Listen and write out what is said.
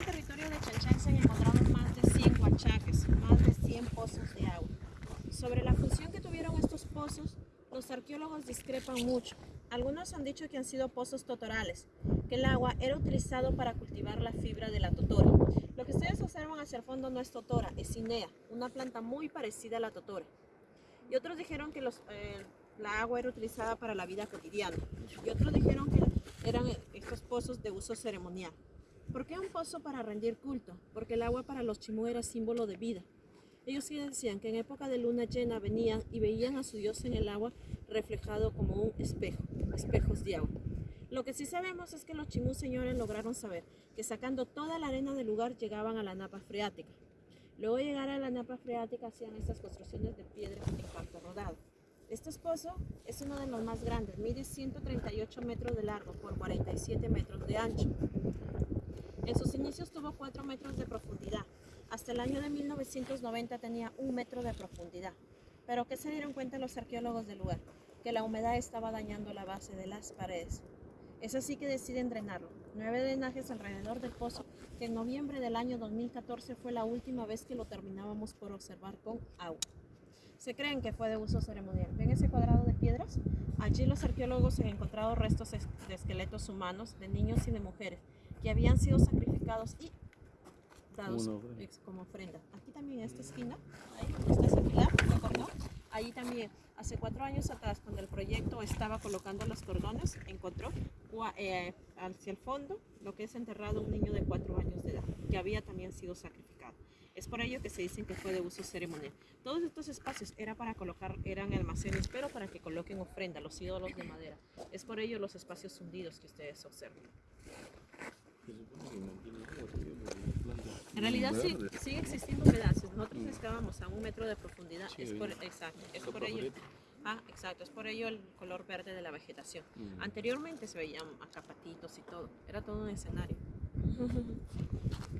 En el territorio de Chanchan se han encontrado más de 100 huachaques, más de 100 pozos de agua. Sobre la función que tuvieron estos pozos, los arqueólogos discrepan mucho. Algunos han dicho que han sido pozos totorales, que el agua era utilizado para cultivar la fibra de la totora. Lo que ustedes observan hacia el fondo no es totora, es cinea, una planta muy parecida a la totora. Y otros dijeron que los, eh, la agua era utilizada para la vida cotidiana. Y otros dijeron que eran estos pozos de uso ceremonial. ¿Por qué un pozo para rendir culto? Porque el agua para los chimú era símbolo de vida. Ellos decían que en época de luna llena venían y veían a su dios en el agua reflejado como un espejo, espejos de agua. Lo que sí sabemos es que los chimú señores lograron saber que sacando toda la arena del lugar llegaban a la napa freática. Luego de llegar a la napa freática hacían estas construcciones de piedra en campo rodado. Este pozo es uno de los más grandes, mide 138 metros de largo por 47 metros de ancho. En sus inicios tuvo 4 metros de profundidad. Hasta el año de 1990 tenía un metro de profundidad. Pero ¿qué se dieron cuenta los arqueólogos del lugar? Que la humedad estaba dañando la base de las paredes. Es así que deciden drenarlo. Nueve drenajes alrededor del pozo, que en noviembre del año 2014 fue la última vez que lo terminábamos por observar con agua. Se creen que fue de uso ceremonial. ¿Ven ese cuadrado de piedras? Allí los arqueólogos han encontrado restos de esqueletos humanos, de niños y de mujeres, que habían sido sacrificados y dados como ofrenda. Aquí también en esta esquina, ahí está ese pilar, ¿lo Ahí también, hace cuatro años atrás, cuando el proyecto estaba colocando los cordones, encontró eh, hacia el fondo lo que es enterrado un niño de cuatro años de edad, que había también sido sacrificado. Es por ello que se dicen que fue de uso ceremonial. Todos estos espacios era para colocar, eran almacenes, pero para que coloquen ofrenda, los ídolos de madera. Es por ello los espacios hundidos que ustedes observan. En realidad sí, sigue existiendo pedazos. Nosotros excavamos a un metro de profundidad. es por, exacto, es por ello. Ah, exacto, es por ello el color verde de la vegetación. Anteriormente se veían acapatitos y todo. Era todo un escenario.